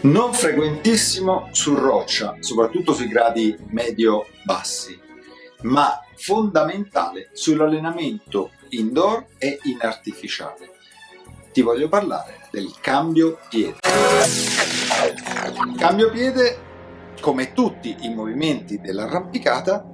Non frequentissimo su roccia, soprattutto sui gradi medio-bassi, ma fondamentale sull'allenamento indoor e in artificiale. Ti voglio parlare del cambio piede. Cambio piede, come tutti i movimenti dell'arrampicata,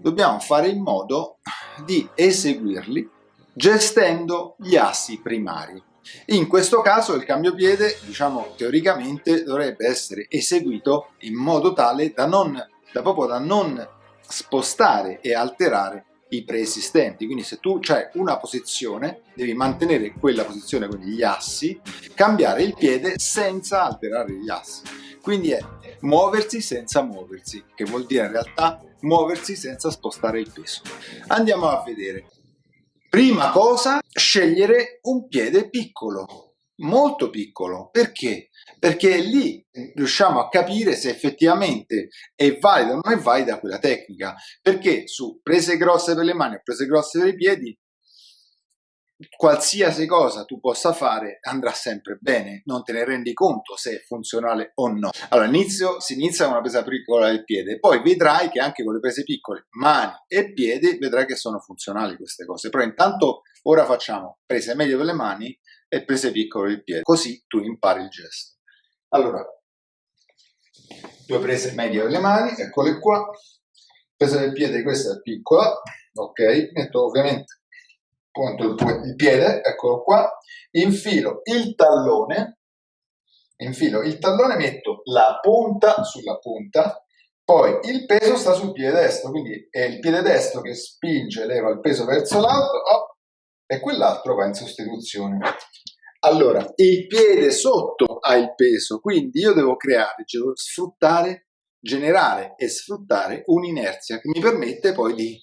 dobbiamo fare in modo di eseguirli gestendo gli assi primari. In questo caso il cambio piede, diciamo teoricamente, dovrebbe essere eseguito in modo tale da, non, da proprio da non spostare e alterare i preesistenti. Quindi se tu hai una posizione, devi mantenere quella posizione, quindi gli assi, cambiare il piede senza alterare gli assi. Quindi è muoversi senza muoversi, che vuol dire in realtà muoversi senza spostare il peso. Andiamo a vedere. Prima cosa, scegliere un piede piccolo, molto piccolo. Perché? Perché lì riusciamo a capire se effettivamente è valida o non è valida quella tecnica. Perché su prese grosse per le mani o prese grosse per i piedi qualsiasi cosa tu possa fare andrà sempre bene, non te ne rendi conto se è funzionale o no. Allora, inizio, si inizia con una presa piccola del piede, poi vedrai che anche con le prese piccole, mani e piedi, vedrai che sono funzionali queste cose. Però intanto ora facciamo prese medie per le mani e prese piccole del piede, così tu impari il gesto. Allora, due prese medie per le mani, eccole qua, presa del piede, questa è piccola, ok, metto ovviamente punto il piede, eccolo qua, infilo il tallone, infilo il tallone, metto la punta sulla punta, poi il peso sta sul piede destro, quindi è il piede destro che spinge, leva il peso verso l'alto oh, e quell'altro va in sostituzione. Allora, il piede sotto ha il peso, quindi io devo creare, devo sfruttare, generare e sfruttare un'inerzia che mi permette poi di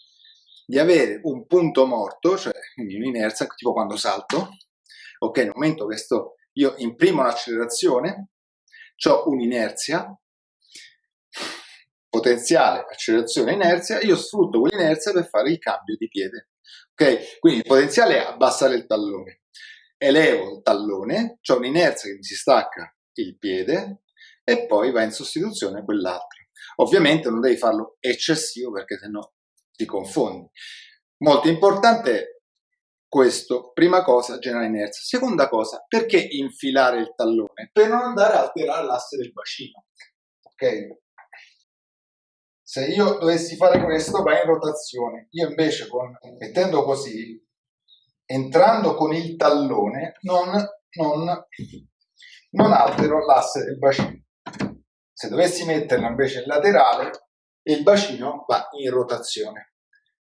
di avere un punto morto, cioè quindi un'inerzia, tipo quando salto, ok, nel momento che sto, io imprimo l'accelerazione, ho un'inerzia, potenziale, accelerazione, inerzia, io sfrutto quell'inerzia per fare il cambio di piede, ok? Quindi il potenziale è abbassare il tallone, elevo il tallone, ho un'inerzia che mi si stacca il piede e poi va in sostituzione quell'altro. Ovviamente non devi farlo eccessivo perché sennò ti confondi. Molto importante questo, prima cosa, genera inerzia. Seconda cosa, perché infilare il tallone? Per non andare a alterare l'asse del bacino. Ok? Se io dovessi fare questo, va in rotazione. Io invece, con, mettendo così, entrando con il tallone, non, non, non altero l'asse del bacino. Se dovessi metterlo invece in laterale, il bacino va in rotazione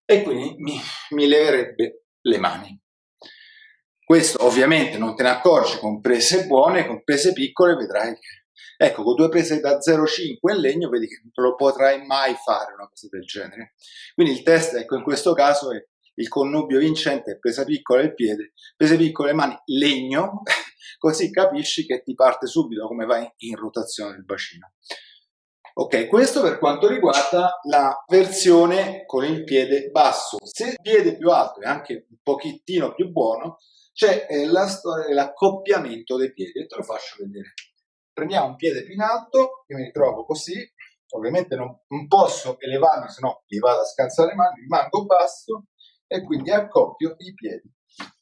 e quindi mi, mi leverebbe le mani. Questo ovviamente non te ne accorgi con prese buone, con prese piccole vedrai che Ecco, con due prese da 0,5 in legno vedi che non lo potrai mai fare una cosa del genere. Quindi il test, ecco, in questo caso è il connubio vincente, presa piccola il piede, prese piccole le mani, legno, così capisci che ti parte subito come vai in rotazione il bacino. Ok, questo per quanto riguarda la versione con il piede basso. Se il piede più alto è anche un pochettino più buono, c'è eh, la storia dell'accoppiamento dei piedi. E te lo faccio vedere. Prendiamo un piede più in alto, io mi ritrovo così, ovviamente non, non posso elevarmi, se no mi vado a scalzare le mani, rimango basso e quindi accoppio i piedi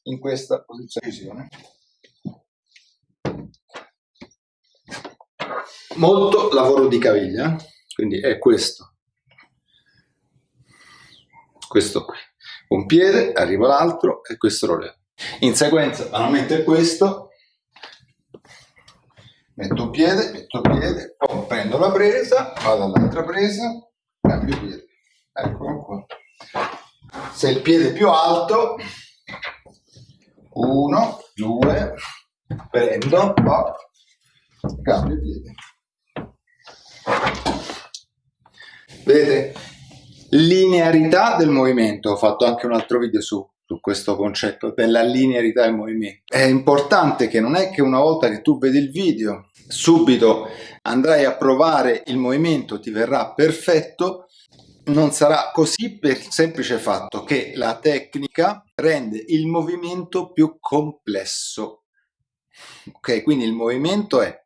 in questa posizione. Molto lavoro di caviglia, quindi è questo, questo qui, un piede, arriva l'altro e questo lo levo. In sequenza vado a mettere questo, metto un piede, metto il piede, poi prendo la presa, vado all'altra presa, cambio piede, eccolo qua. Se il piede è più alto, uno, due, prendo, cambio piede. Vedete? Linearità del movimento, ho fatto anche un altro video su, su questo concetto della linearità del movimento. È importante che non è che una volta che tu vedi il video subito andrai a provare il movimento, ti verrà perfetto, non sarà così per il semplice fatto che la tecnica rende il movimento più complesso. Ok, quindi il movimento è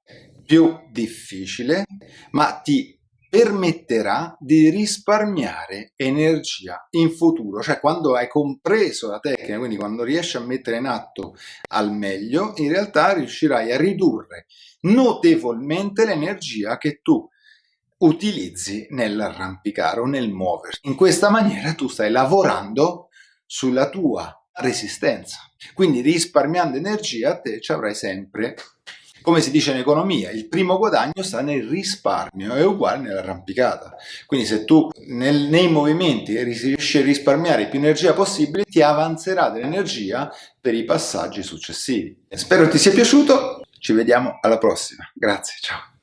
più difficile, ma ti permetterà di risparmiare energia in futuro, cioè quando hai compreso la tecnica, quindi quando riesci a mettere in atto al meglio, in realtà riuscirai a ridurre notevolmente l'energia che tu utilizzi nell'arrampicare o nel muoverti. In questa maniera tu stai lavorando sulla tua resistenza, quindi risparmiando energia te ci avrai sempre come si dice in economia, il primo guadagno sta nel risparmio, è uguale nell'arrampicata. Quindi se tu nel, nei movimenti riesci a risparmiare più energia possibile, ti avanzerà dell'energia per i passaggi successivi. Spero ti sia piaciuto, ci vediamo alla prossima. Grazie, ciao.